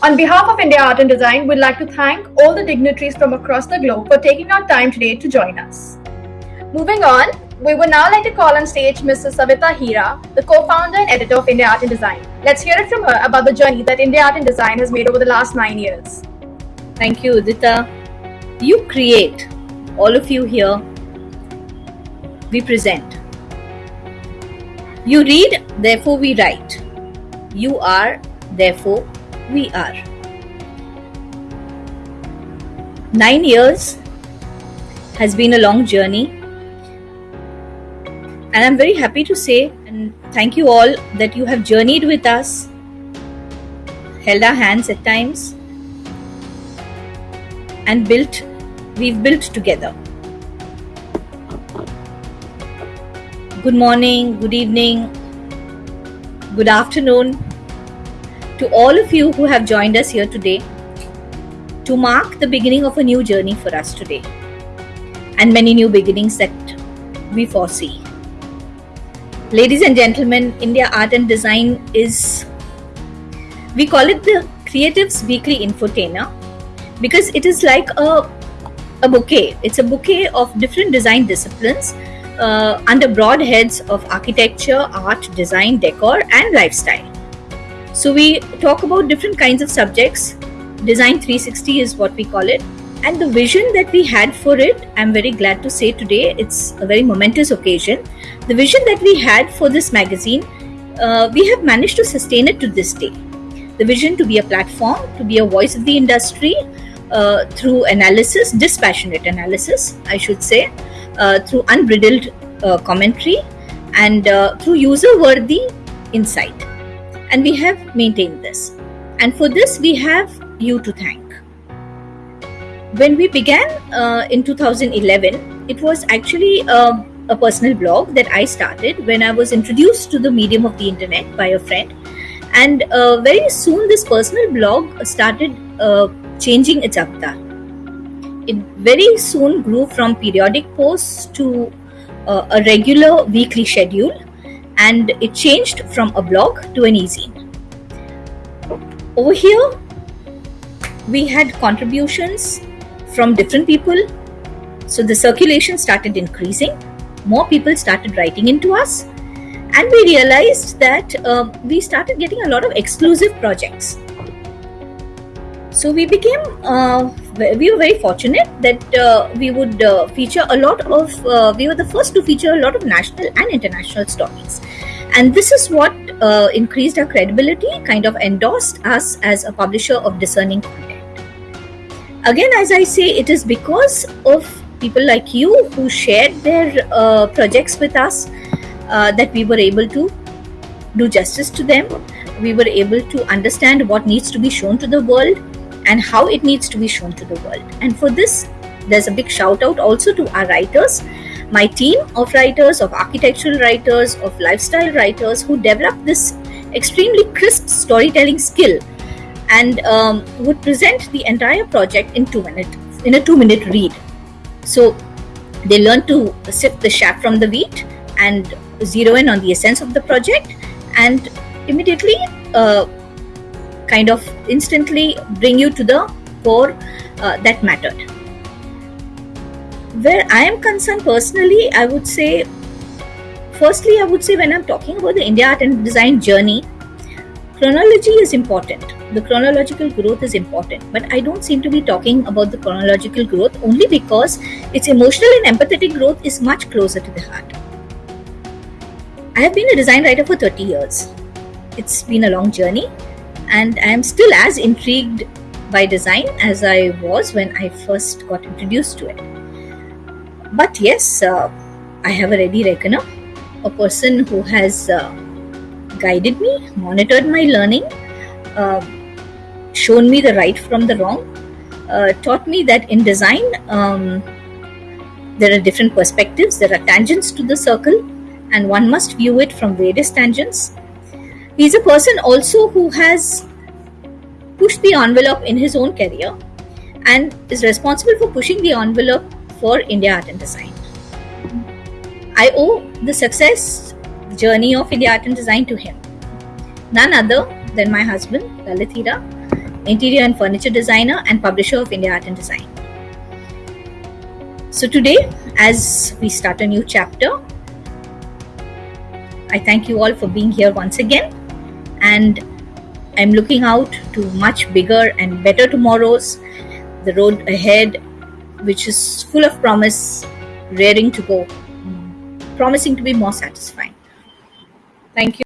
On behalf of India Art and Design, we'd like to thank all the dignitaries from across the globe for taking out time today to join us. Moving on, we would now like to call on stage Mrs. Savita Hira, the co-founder and editor of India Art and Design. Let's hear it from her about the journey that India Art and Design has made over the last nine years. Thank you, Udita. You create, all of you here, we present. You read, therefore we write. You are, therefore we are. Nine years has been a long journey, and I'm very happy to say and thank you all that you have journeyed with us, held our hands at times, and built, we've built together. Good morning, good evening, good afternoon to all of you who have joined us here today to mark the beginning of a new journey for us today and many new beginnings that we foresee. Ladies and gentlemen, India Art and Design is, we call it the Creatives Weekly Infotainer because it is like a, a bouquet. It's a bouquet of different design disciplines uh, under broad heads of architecture, art, design, decor, and lifestyle. So we talk about different kinds of subjects. Design 360 is what we call it. And the vision that we had for it, I'm very glad to say today, it's a very momentous occasion the vision that we had for this magazine, uh, we have managed to sustain it to this day. The vision to be a platform, to be a voice of the industry uh, through analysis, dispassionate analysis, I should say, uh, through unbridled uh, commentary, and uh, through user worthy insight. And we have maintained this. And for this, we have you to thank. When we began uh, in 2011, it was actually a personal blog that I started when I was introduced to the medium of the internet by a friend. And uh, very soon, this personal blog started uh, changing its avatar. It very soon grew from periodic posts to uh, a regular weekly schedule, and it changed from a blog to an e-zine. Over here, we had contributions from different people, so the circulation started increasing. More people started writing into us. And we realized that uh, we started getting a lot of exclusive projects so we became uh, we were very fortunate that uh, we would uh, feature a lot of uh, we were the first to feature a lot of national and international stories. And this is what uh, increased our credibility kind of endorsed us as a publisher of discerning content. Again as i say it is because of people like you who shared their uh, projects with us that we were able to do justice to them. We were able to understand what needs to be shown to the world and how it needs to be shown to the world. And for this, there's a big shout out also to our writers, my team of writers, of architectural writers, of lifestyle writers who developed this extremely crisp storytelling skill and um, would present the entire project in two minutes in a two minute read so they learn to sift the chaff from the wheat and zero in on the essence of the project and immediately uh, kind of instantly bring you to the core uh, that mattered. Where I am concerned personally, I would say, firstly, I would say when I'm talking about the India art and design journey, chronology is important. The chronological growth is important. But i don't seem to be talking about the chronological growth only because its emotional and empathetic growth is much closer to the heart. I have been a design writer for 30 years. It's been a long journey and i am still as intrigued by design as i was when i first got introduced to it but yes uh, i have a ready reckoner a person who has uh, guided me, monitored my learning, uh, shown me the right from the wrong, uh, taught me that in design um, there are different perspectives, there are tangents to the circle, and one must view it from various tangents. He's a person also who has pushed the envelope in his own career and is responsible for pushing the envelope for India Art and Design. I owe the success journey of India Art and Design to him. None other than my husband, Lalit interior and furniture designer, and publisher of India Art and Design. So, today, as we start a new chapter, I thank you all for being here once again, and I'm looking out to much bigger and better tomorrows, the road ahead, which is full of promise, raring to go, promising to be more satisfying. Thank you.